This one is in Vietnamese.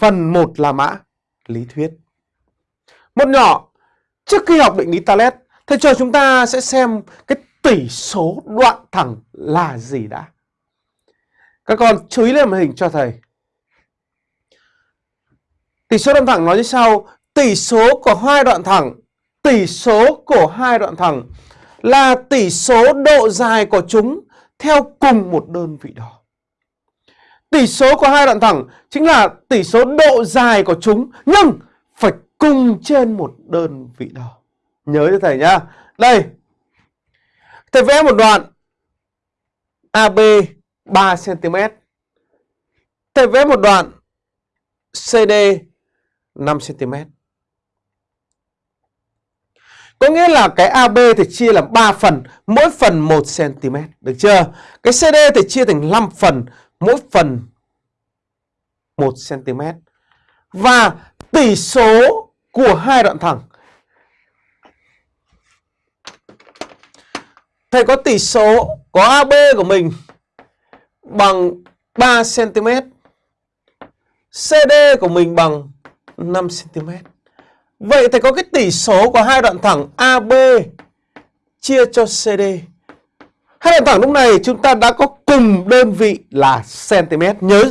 phần 1 là mã lý thuyết. Một nhỏ, trước khi học định lý Talet, thầy cho chúng ta sẽ xem cái tỷ số đoạn thẳng là gì đã. Các con chú ý lên màn hình cho thầy. Tỷ số đoạn thẳng nói như sau, tỷ số của hai đoạn thẳng, tỷ số của hai đoạn thẳng là tỷ số độ dài của chúng theo cùng một đơn vị đo. Tỷ số của hai đoạn thẳng chính là tỷ số độ dài của chúng nhưng phải cùng trên một đơn vị đo. Nhớ cho thầy nhá. Đây. Thầy vẽ một đoạn AB 3 cm. Thầy vẽ một đoạn CD 5 cm. Có nghĩa là cái AB thì chia làm 3 phần, mỗi phần 1 cm, được chưa? Cái CD thì chia thành 5 phần, mỗi phần 1 cm. Và tỷ số của hai đoạn thẳng Thầy có tỷ số có AB của mình bằng 3 cm. CD của mình bằng 5 cm. Vậy thầy có cái tỷ số của hai đoạn thẳng AB chia cho CD. Hai đoạn thẳng lúc này chúng ta đã có cùng đơn vị là cm. Nhớ thầy